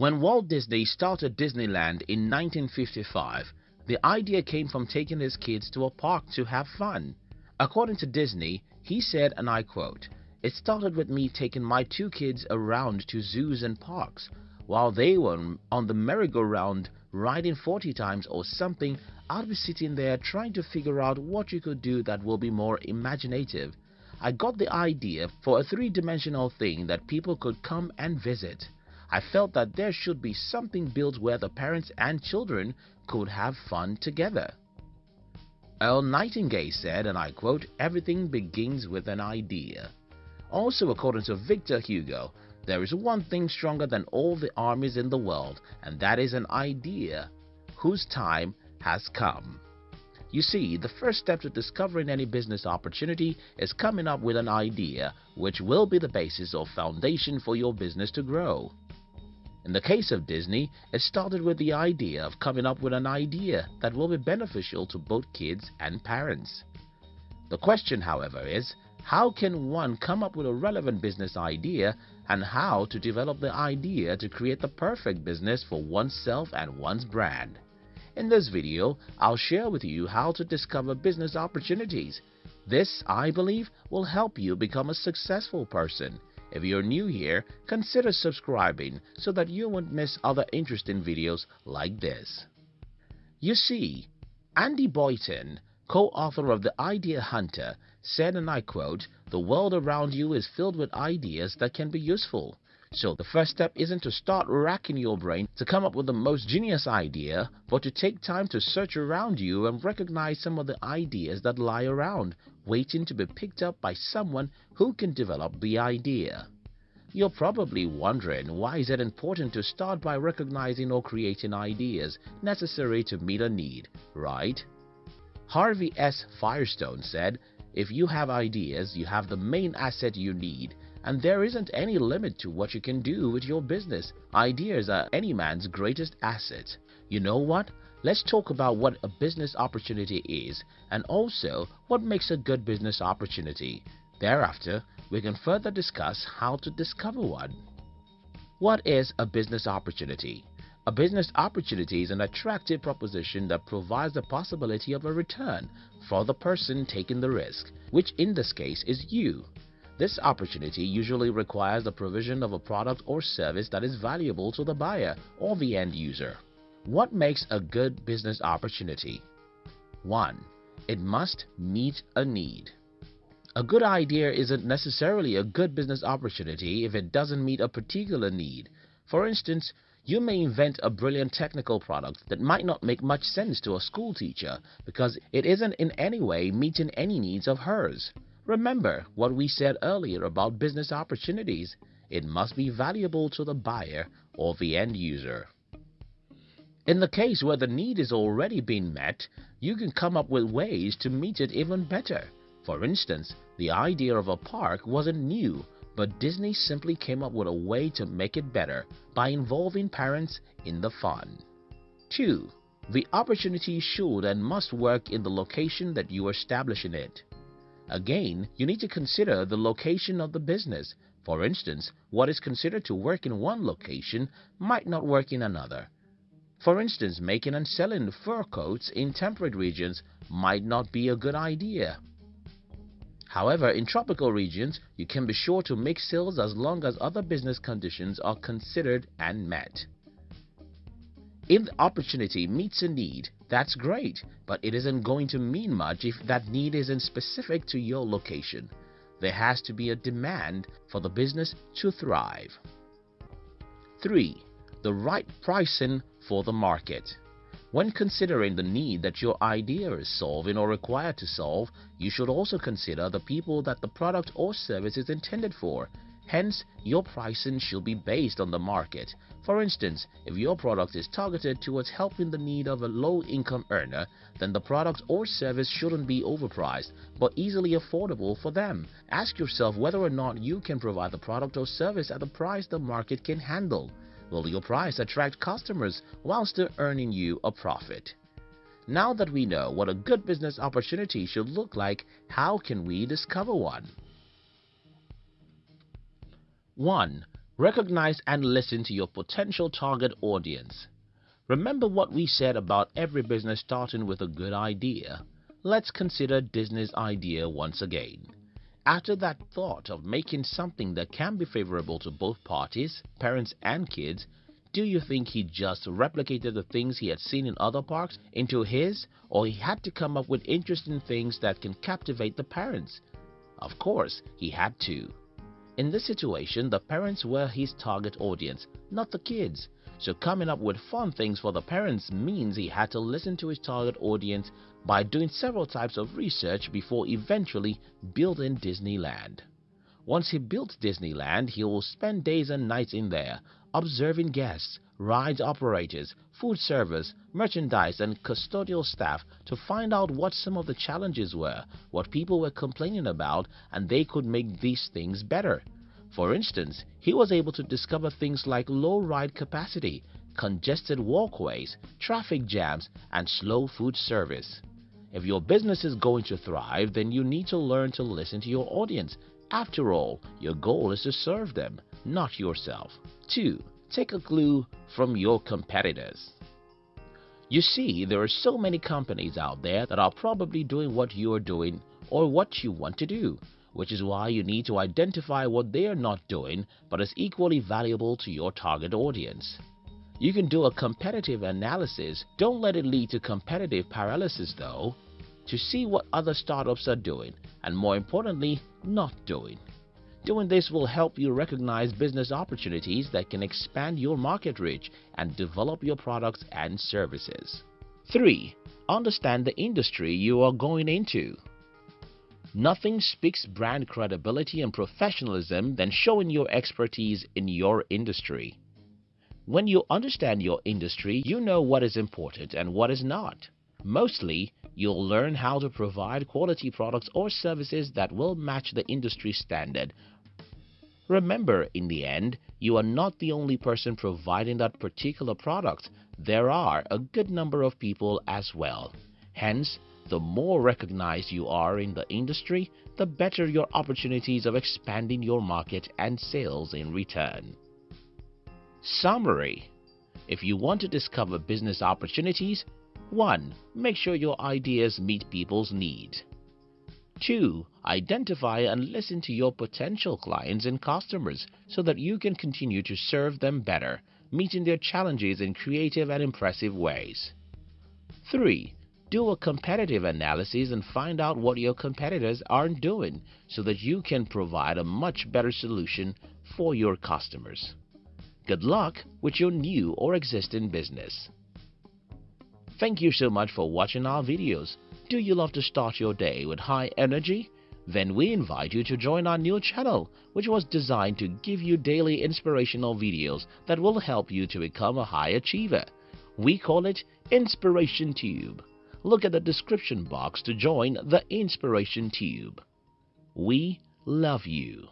When Walt Disney started Disneyland in 1955, the idea came from taking his kids to a park to have fun. According to Disney, he said, and I quote, It started with me taking my two kids around to zoos and parks. While they were on the merry-go-round riding 40 times or something, I'd be sitting there trying to figure out what you could do that will be more imaginative. I got the idea for a three-dimensional thing that people could come and visit. I felt that there should be something built where the parents and children could have fun together. Earl Nightingale said, and I quote, everything begins with an idea. Also according to Victor Hugo, there is one thing stronger than all the armies in the world, and that is an idea whose time has come. You see, the first step to discovering any business opportunity is coming up with an idea which will be the basis or foundation for your business to grow. In the case of Disney, it started with the idea of coming up with an idea that will be beneficial to both kids and parents. The question, however, is how can one come up with a relevant business idea and how to develop the idea to create the perfect business for oneself and one's brand. In this video, I'll share with you how to discover business opportunities. This, I believe, will help you become a successful person if you're new here, consider subscribing so that you won't miss other interesting videos like this. You see, Andy Boynton, co-author of The Idea Hunter, said and I quote, the world around you is filled with ideas that can be useful. So the first step isn't to start racking your brain to come up with the most genius idea, but to take time to search around you and recognize some of the ideas that lie around, waiting to be picked up by someone who can develop the idea. You're probably wondering why is it important to start by recognizing or creating ideas necessary to meet a need, right? Harvey S. Firestone said, if you have ideas, you have the main asset you need and there isn't any limit to what you can do with your business. Ideas are any man's greatest asset. You know what? Let's talk about what a business opportunity is and also what makes a good business opportunity. Thereafter, we can further discuss how to discover one. What is a business opportunity? A business opportunity is an attractive proposition that provides the possibility of a return for the person taking the risk, which in this case is you. This opportunity usually requires the provision of a product or service that is valuable to the buyer or the end user. What makes a good business opportunity? 1. It must meet a need. A good idea isn't necessarily a good business opportunity if it doesn't meet a particular need. For instance, you may invent a brilliant technical product that might not make much sense to a school teacher because it isn't in any way meeting any needs of hers. Remember what we said earlier about business opportunities. It must be valuable to the buyer or the end user. In the case where the need is already being met, you can come up with ways to meet it even better. For instance, the idea of a park wasn't new, but Disney simply came up with a way to make it better by involving parents in the fun. 2. The opportunity should and must work in the location that you are establishing it. Again, you need to consider the location of the business. For instance, what is considered to work in one location might not work in another. For instance, making and selling fur coats in temperate regions might not be a good idea. However, in tropical regions, you can be sure to make sales as long as other business conditions are considered and met. If the opportunity meets a need, that's great, but it isn't going to mean much if that need isn't specific to your location. There has to be a demand for the business to thrive. 3. The right pricing for the market. When considering the need that your idea is solving or required to solve, you should also consider the people that the product or service is intended for Hence, your pricing should be based on the market. For instance, if your product is targeted towards helping the need of a low-income earner, then the product or service shouldn't be overpriced, but easily affordable for them. Ask yourself whether or not you can provide the product or service at the price the market can handle. Will your price attract customers while still earning you a profit? Now that we know what a good business opportunity should look like, how can we discover one? 1. Recognize and listen to your potential target audience. Remember what we said about every business starting with a good idea? Let's consider Disney's idea once again. After that thought of making something that can be favorable to both parties, parents and kids, do you think he just replicated the things he had seen in other parks into his, or he had to come up with interesting things that can captivate the parents? Of course, he had to. In this situation, the parents were his target audience, not the kids. So coming up with fun things for the parents means he had to listen to his target audience by doing several types of research before eventually building Disneyland. Once he built Disneyland, he will spend days and nights in there, observing guests, ride operators, food servers, merchandise and custodial staff to find out what some of the challenges were, what people were complaining about, and they could make these things better. For instance, he was able to discover things like low ride capacity, congested walkways, traffic jams, and slow food service. If your business is going to thrive, then you need to learn to listen to your audience. After all, your goal is to serve them, not yourself. 2. Take a clue from your competitors. You see, there are so many companies out there that are probably doing what you are doing or what you want to do, which is why you need to identify what they are not doing but is equally valuable to your target audience. You can do a competitive analysis, don't let it lead to competitive paralysis though, to see what other startups are doing and more importantly, not doing. Doing this will help you recognize business opportunities that can expand your market reach and develop your products and services. 3. Understand the industry you are going into. Nothing speaks brand credibility and professionalism than showing your expertise in your industry. When you understand your industry, you know what is important and what is not. Mostly, you'll learn how to provide quality products or services that will match the industry standard. Remember, in the end, you are not the only person providing that particular product. There are a good number of people as well. Hence, the more recognized you are in the industry, the better your opportunities of expanding your market and sales in return. Summary If you want to discover business opportunities, 1. Make sure your ideas meet people's needs. 2. Identify and listen to your potential clients and customers so that you can continue to serve them better, meeting their challenges in creative and impressive ways. 3. Do a competitive analysis and find out what your competitors aren't doing so that you can provide a much better solution for your customers. Good luck with your new or existing business. Thank you so much for watching our videos. Do you love to start your day with high energy? Then we invite you to join our new channel, which was designed to give you daily inspirational videos that will help you to become a high achiever. We call it Inspiration Tube. Look at the description box to join the Inspiration Tube. We love you.